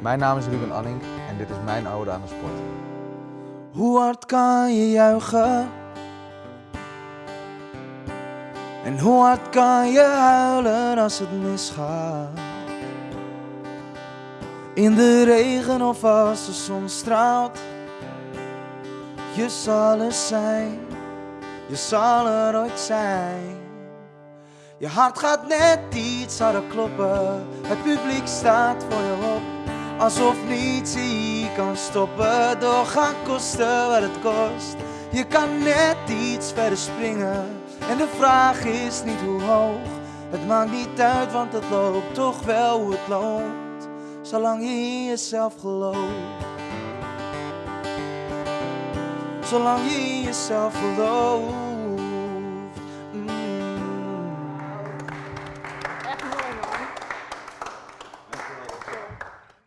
Mijn naam is Ruben Anning en dit is mijn ode aan de sport. Hoe hard kan je juichen? En hoe hard kan je huilen als het misgaat? In de regen of als de zon straalt. Je zal er zijn, je zal er ooit zijn. Je hart gaat net iets harder kloppen. Het publiek staat voor je op. Alsof niets je kan stoppen. Doorgaan kosten wat het kost. Je kan net iets verder springen. En de vraag is niet hoe hoog. Het maakt niet uit, want het loopt toch wel hoe het loopt. Zolang je in jezelf gelooft. Zolang je in jezelf gelooft.